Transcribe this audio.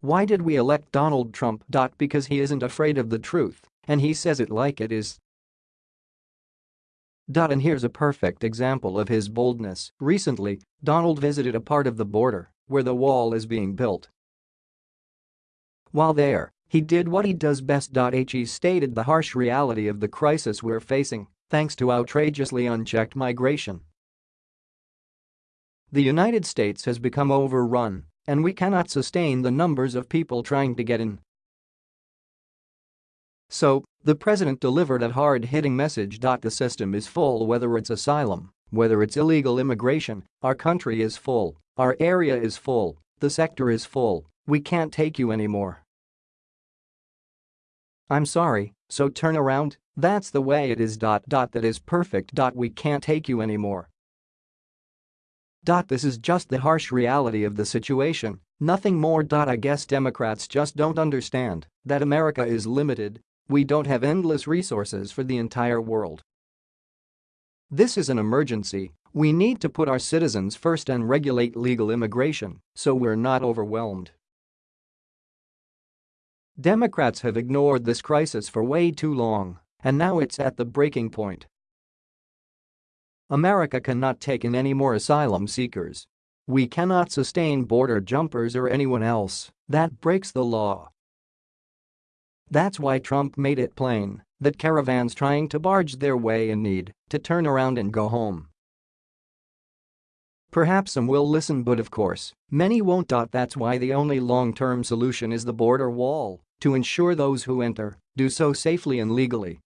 Why did we elect Donald Trump? Because he isn't afraid of the truth, and he says it like it is. And here's a perfect example of his boldness. Recently, Donald visited a part of the border where the wall is being built. While there, he did what he does best. He stated the harsh reality of the crisis we're facing, thanks to outrageously unchecked migration. The United States has become overrun, and we cannot sustain the numbers of people trying to get in. So, the president delivered a hard-hitting message. The system is full whether it's asylum, whether it's illegal immigration, our country is full, our area is full, the sector is full, we can't take you anymore. I'm sorry, so turn around, that's the way it is. That is perfect. We can't take you anymore. This is just the harsh reality of the situation, nothing more. I guess Democrats just don't understand that America is limited, we don't have endless resources for the entire world. This is an emergency, we need to put our citizens first and regulate legal immigration so we're not overwhelmed. Democrats have ignored this crisis for way too long, and now it's at the breaking point. America cannot take in any more asylum seekers. We cannot sustain border jumpers or anyone else that breaks the law. That's why Trump made it plain that caravans trying to barge their way in need to turn around and go home. Perhaps some will listen but of course, many won't. That's why the only long-term solution is the border wall to ensure those who enter do so safely and legally